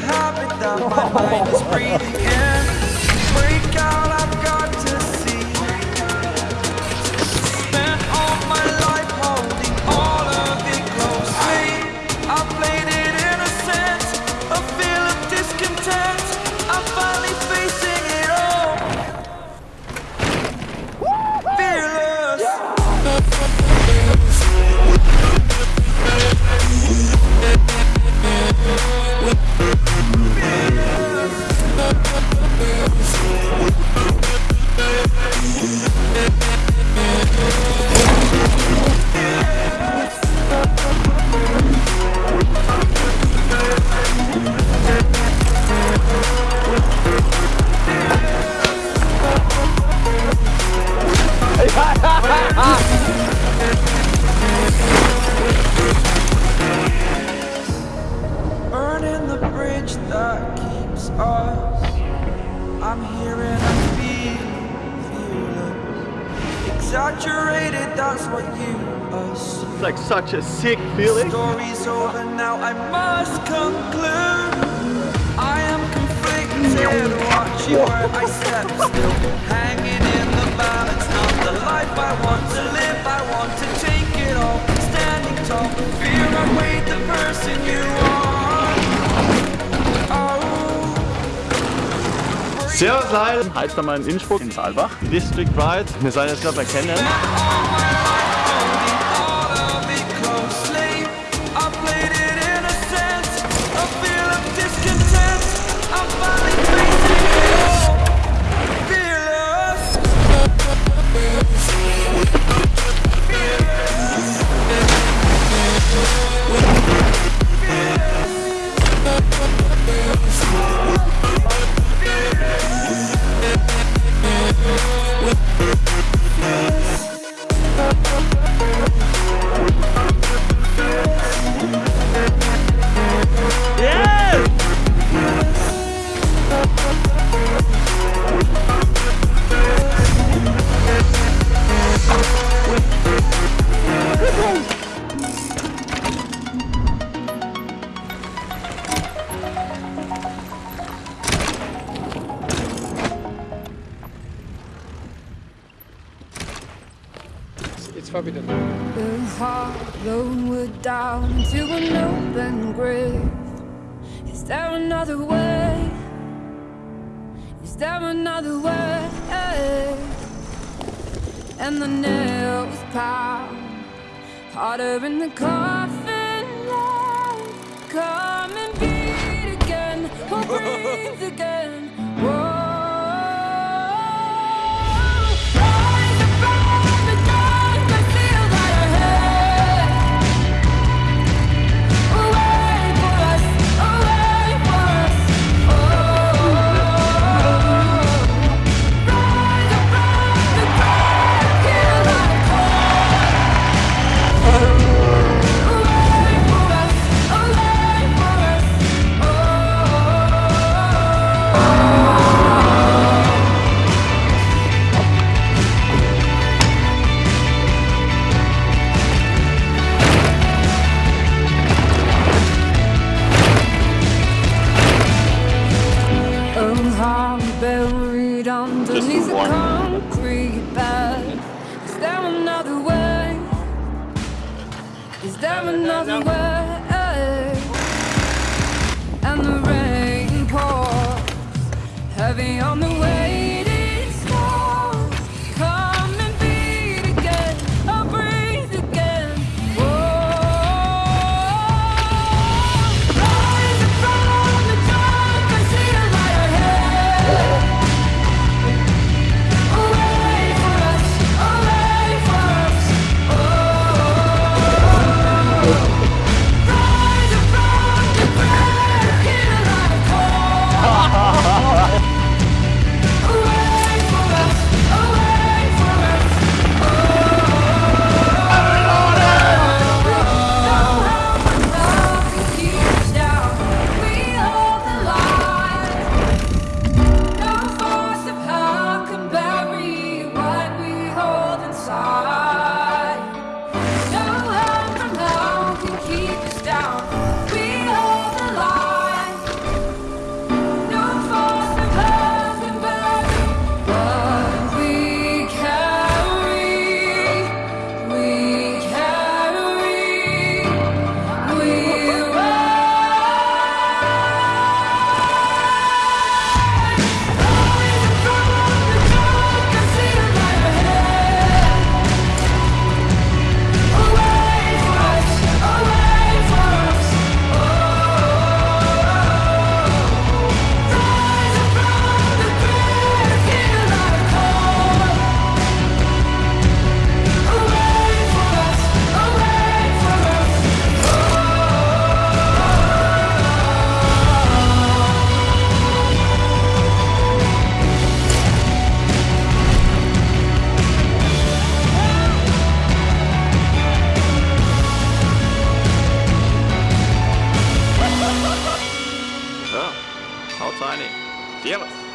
habit that my mind is breathing It's like such a sick feeling. Story's over now, I must conclude. I am conflicted, watching where I step still. Hanging in the balance, not the life I want to live. I want to take it all, standing tall. Fear I weighed the person you are. Oh. Servus Leute, heißt da mal in Innsbruck, in Saalbach, District Ride. Wir sind jetzt gerade bei Kennen. It's forbidden. The hollow wood down into an open grave. Is there another way? Is there another way? And the nails pound harder in the coffin. Another way? Is there another way? And the rain pours heavy on the way. делать.